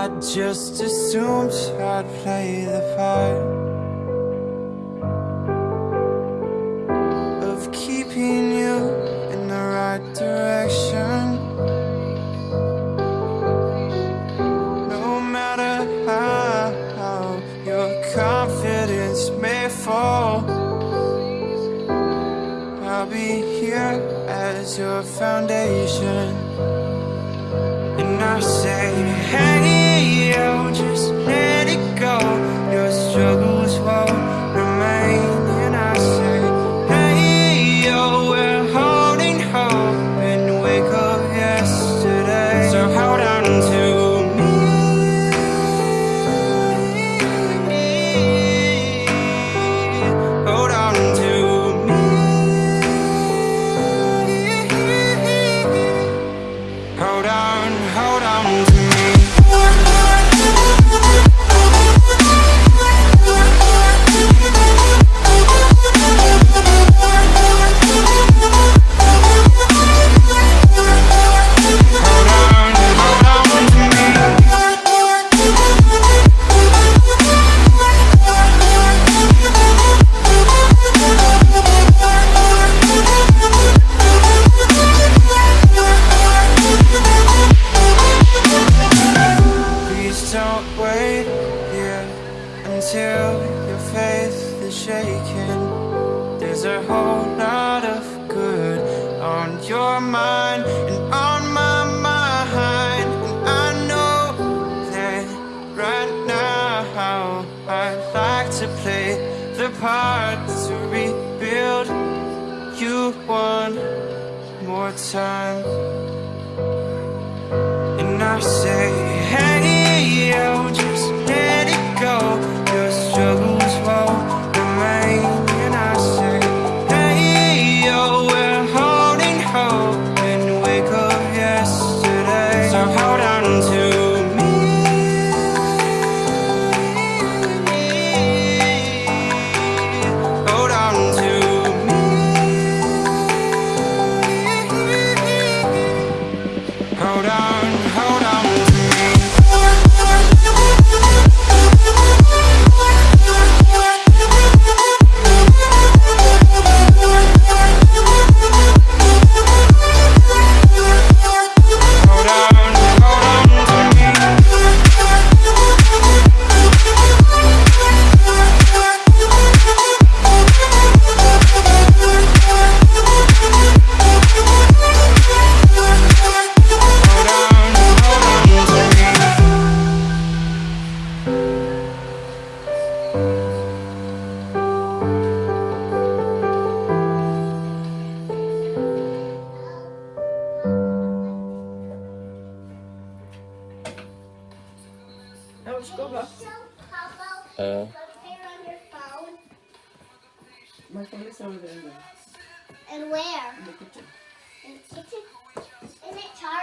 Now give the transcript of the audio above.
I just assumed I'd play the part of keeping you in the right direction. No matter how your confidence may fall, I'll be here as your foundation. And I say, hey, yo, just let it go. Until your faith is shaken. There's a whole lot of good on your mind and on my mind. And I know that right now I'd like to play the part to rebuild you one more time. And I say, go back My phone is over there. And where? In the kitchen. In the kitchen? Is it charged?